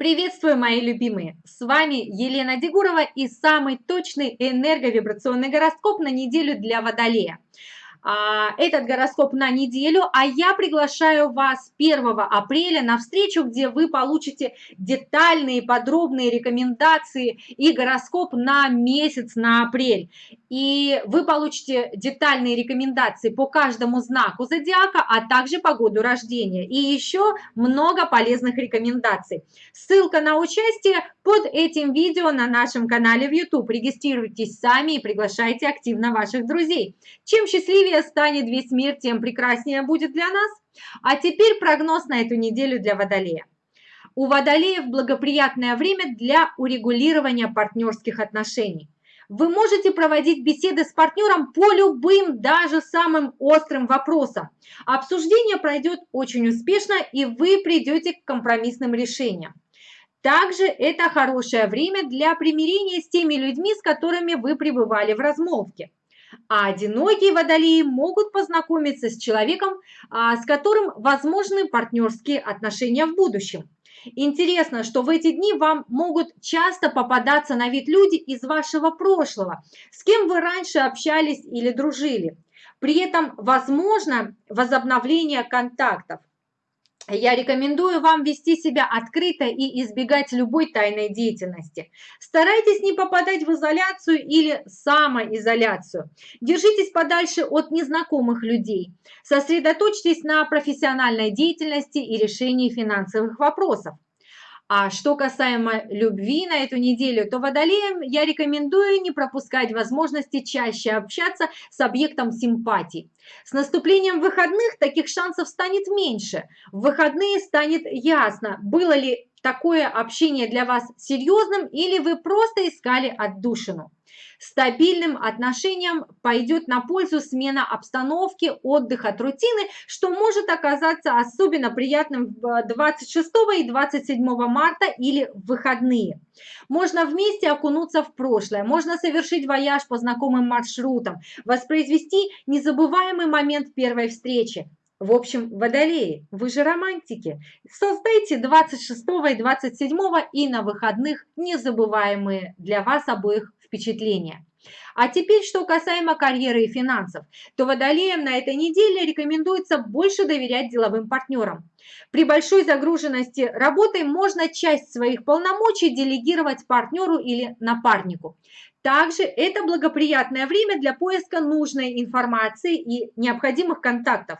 Приветствую, мои любимые! С вами Елена Дегурова и самый точный энерговибрационный гороскоп на неделю для Водолея. А, этот гороскоп на неделю, а я приглашаю вас 1 апреля на встречу, где вы получите детальные подробные рекомендации и гороскоп на месяц, на апрель. И вы получите детальные рекомендации по каждому знаку зодиака, а также по году рождения. И еще много полезных рекомендаций. Ссылка на участие под этим видео на нашем канале в YouTube. Регистрируйтесь сами и приглашайте активно ваших друзей. Чем счастливее счастливее станет весь мир, тем прекраснее будет для нас. А теперь прогноз на эту неделю для Водолея. У Водолеев благоприятное время для урегулирования партнерских отношений. Вы можете проводить беседы с партнером по любым, даже самым острым вопросам. Обсуждение пройдет очень успешно, и вы придете к компромиссным решениям. Также это хорошее время для примирения с теми людьми, с которыми вы пребывали в размолвке. А одинокие водолеи могут познакомиться с человеком, а, с которым возможны партнерские отношения в будущем. Интересно, что в эти дни вам могут часто попадаться на вид люди из вашего прошлого, с кем вы раньше общались или дружили. При этом возможно возобновление контактов. Я рекомендую вам вести себя открыто и избегать любой тайной деятельности. Старайтесь не попадать в изоляцию или самоизоляцию. Держитесь подальше от незнакомых людей. Сосредоточьтесь на профессиональной деятельности и решении финансовых вопросов. А что касаемо любви на эту неделю, то водолеям я рекомендую не пропускать возможности чаще общаться с объектом симпатий. С наступлением выходных таких шансов станет меньше. В выходные станет ясно, было ли такое общение для вас серьезным или вы просто искали отдушину. Стабильным отношениям пойдет на пользу смена обстановки, отдых от рутины, что может оказаться особенно приятным 26 и 27 марта или в выходные. Можно вместе окунуться в прошлое, можно совершить вояж по знакомым маршрутам, воспроизвести незабываемый момент первой встречи. В общем, водолеи, вы же романтики. Создайте 26 и 27 и на выходных незабываемые для вас обоих впечатления. А теперь, что касаемо карьеры и финансов, то водолеям на этой неделе рекомендуется больше доверять деловым партнерам. При большой загруженности работой можно часть своих полномочий делегировать партнеру или напарнику. Также это благоприятное время для поиска нужной информации и необходимых контактов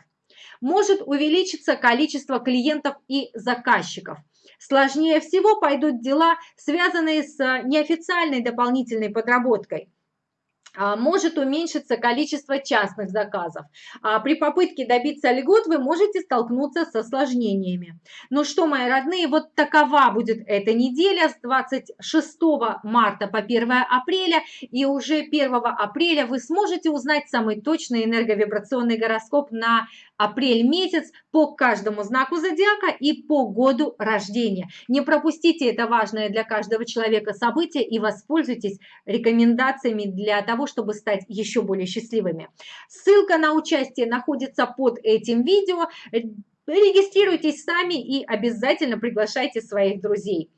может увеличиться количество клиентов и заказчиков. Сложнее всего пойдут дела, связанные с неофициальной дополнительной подработкой. А, может уменьшиться количество частных заказов. А при попытке добиться льгот вы можете столкнуться с осложнениями. Ну что, мои родные, вот такова будет эта неделя с 26 марта по 1 апреля. И уже 1 апреля вы сможете узнать самый точный энерговибрационный гороскоп на апрель месяц по каждому знаку зодиака и по году рождения. Не пропустите это важное для каждого человека событие и воспользуйтесь рекомендациями для того, чтобы стать еще более счастливыми. Ссылка на участие находится под этим видео. Регистрируйтесь сами и обязательно приглашайте своих друзей.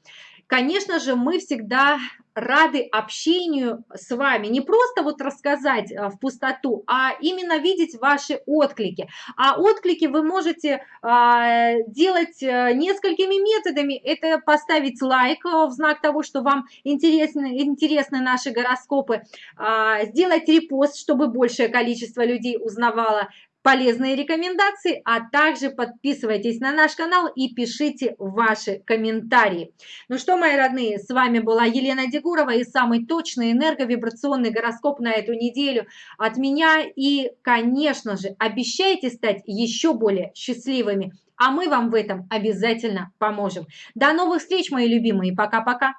Конечно же, мы всегда рады общению с вами. Не просто вот рассказать а, в пустоту, а именно видеть ваши отклики. А отклики вы можете а, делать э, несколькими методами. Это поставить лайк э, в знак того, что вам интересны, интересны наши гороскопы, а, сделать репост, чтобы большее количество людей узнавало полезные рекомендации, а также подписывайтесь на наш канал и пишите ваши комментарии. Ну что, мои родные, с вами была Елена Дегурова и самый точный энерговибрационный гороскоп на эту неделю от меня. И, конечно же, обещайте стать еще более счастливыми, а мы вам в этом обязательно поможем. До новых встреч, мои любимые, пока-пока!